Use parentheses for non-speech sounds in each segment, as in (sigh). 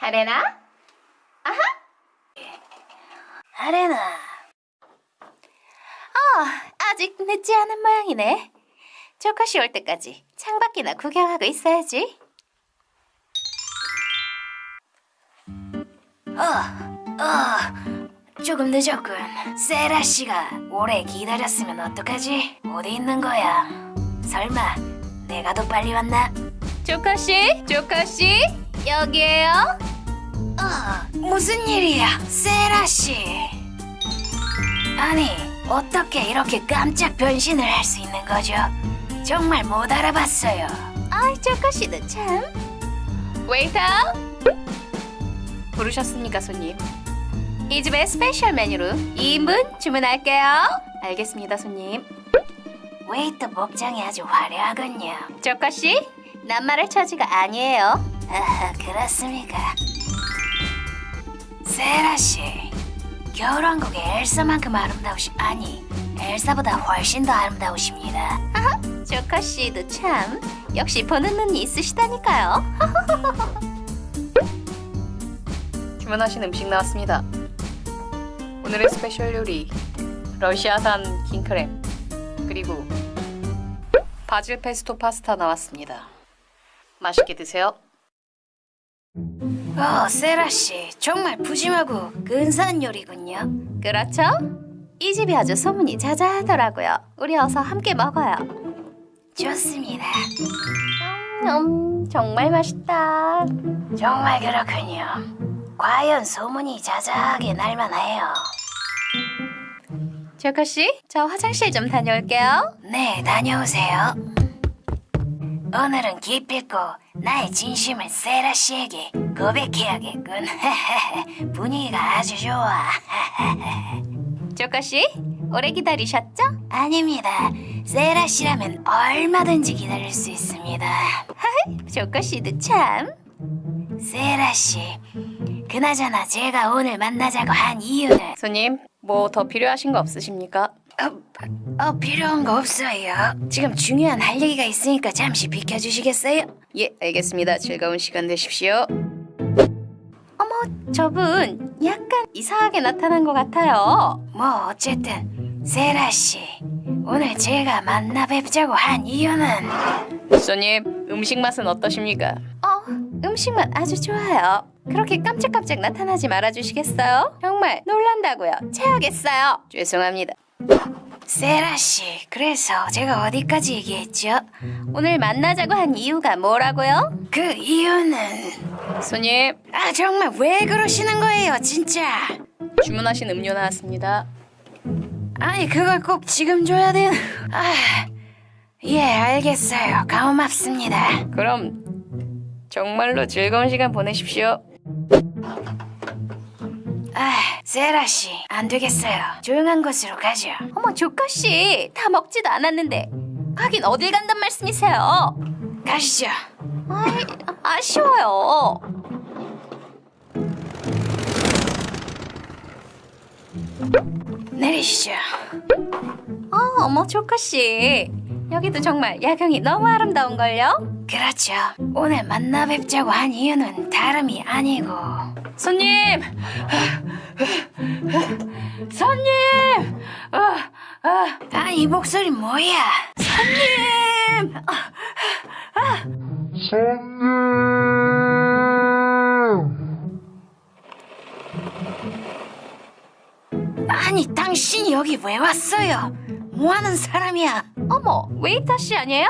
하레나? 아하? 하레나. 어, 아직 늦지 않은 모양이네. 조카씨 올 때까지 창밖이나 구경하고 있어야지. 어, 어, 조금 늦었군. 세라 씨가 오래 기다렸으면 어떡하지? 어디 있는 거야? 설마 내가 더 빨리 왔나? 조카씨, 조카씨, 여기에요. 어, 무슨 일이야, 세라 씨? 아니, 어떻게 이렇게 깜짝 변신을 할 수 있는 거죠? 정말 못 알아봤어요. 아이, 조카 씨도 참. 웨이터! 부르셨습니까, 손님? 이 집의 special 메뉴로 2인분 주문할게요. 알겠습니다, 손님. 웨이터 복장이 아주 화려하군요. 조카 씨, 낱말할 처지가 아니에요. 아하, 그렇습니까? 세라 씨, 겨울왕국의 엘사만큼 아름다우시 아니 엘사보다 훨씬 더 아름다우십니다. 조카씨도 참 역시 보는 눈이 있으시다니까요. (laughs) 주문하신 음식 나왔습니다. 오늘의 special 요리 러시아산 킹크랩 그리고 바질 페스토 파스타 나왔습니다. 맛있게 드세요. 어, 세라 씨, 정말 푸짐하고 근사한 요리군요. 그렇죠? 이 집이 아주 소문이 자자하더라고요. 우리 어서 함께 먹어요. 좋습니다. 음, 정말 맛있다. 정말 그렇군요. 과연 소문이 자자하게 날만해요. 조카씨, 저 화장실 좀 다녀올게요. 네, 다녀오세요. 오늘은 기필코 나의 진심을 세라 씨에게 고백해야겠군. (laughs) 분위기가 아주 좋아. (laughs) 조카씨, 오래 기다리셨죠? 아닙니다. 세라 씨라면 얼마든지 기다릴 수 있습니다. (laughs) 조카씨도 참. 세라 씨, 그나저나 제가 오늘 만나자고 한 이유는 손님, 뭐 더 필요하신 거 없으십니까? 어, 어 필요한 거 없어요. 지금 중요한 할 얘기가 있으니까 잠시 비켜주시겠어요? 예, 알겠습니다. 즐거운 시간 되십시오. 저분 약간 이상하게 나타난 것 같아요. 뭐 어쨌든 세라 씨, 오늘 제가 만나 뵙자고 한 이유는 손님, 음식 맛은 어떠십니까? 어, 음식만 아주 좋아요. 그렇게 깜짝깜짝 나타나지 말아주시겠어요? 정말 놀란다고요. 체하겠어요. 죄송합니다. 세라 씨, 그래서 제가 어디까지 얘기했죠? 오늘 만나자고 한 이유가 뭐라고요? 그 이유는 손님, 아 정말 왜 그러시는 거예요, 진짜? 주문하신 음료 나왔습니다. 아니 그걸 꼭 지금 줘야 되는? 아, 예 알겠어요. 고맙습니다. 그럼 정말로 즐거운 시간 보내십시오. 아, 세라 씨, 안 되겠어요. 조용한 곳으로 가죠. 어머, 조카씨. 다 먹지도 않았는데. 가긴 어딜 간단 말씀이세요? 가시죠. 아이, 아쉬워요. 내리시죠. 어, 어머, 조카씨. 여기도 정말 야경이 너무 아름다운걸요? 그렇죠. 오늘 만나 뵙자고 한 이유는 다름이 아니고 손님! 손님! 어, 어. 아, 이 목소리 뭐야? 손님! 아니, 당신이 여기 왜 왔어요? 뭐 하는 사람이야? 어머, 웨이터 씨 아니에요?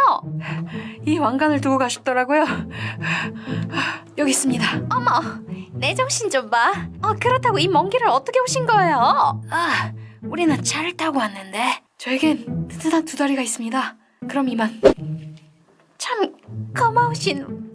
이 왕관을 두고 가셨더라고요. 여기 있습니다. 어머, 내 정신 좀 봐. 어, 그렇다고 이 먼 길을 어떻게 오신 거예요? 아, 우리는 차를 타고 왔는데. 저에겐 튼튼한 두 다리가 있습니다. 그럼 이만. 참 고마우신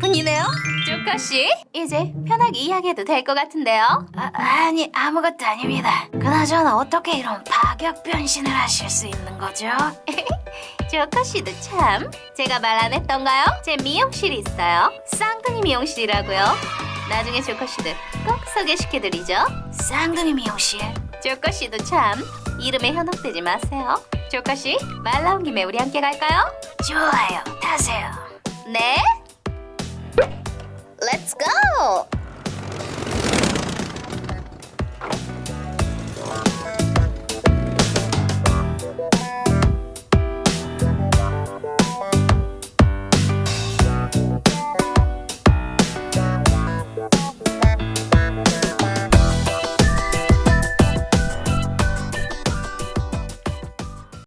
분이네요. 조카씨, 이제 편하게 이야기해도 될 것 같은데요? 아, 아니, 아무것도 아닙니다. 그나저나 어떻게 이런 파격 변신을 하실 수 있는 거죠? (laughs) 조카씨도 참. 제가 말 안 했던가요? 제 미용실이 있어요. 쌍둥이 미용실이라고요. 나중에 조카씨들 꼭 소개시켜드리죠. 쌍둥이 미용실. 조카씨도 참. 이름에 현혹되지 마세요. 조카씨, 말 나온 김에 우리 함께 갈까요? 좋아요, 타세요. 네? Let's go!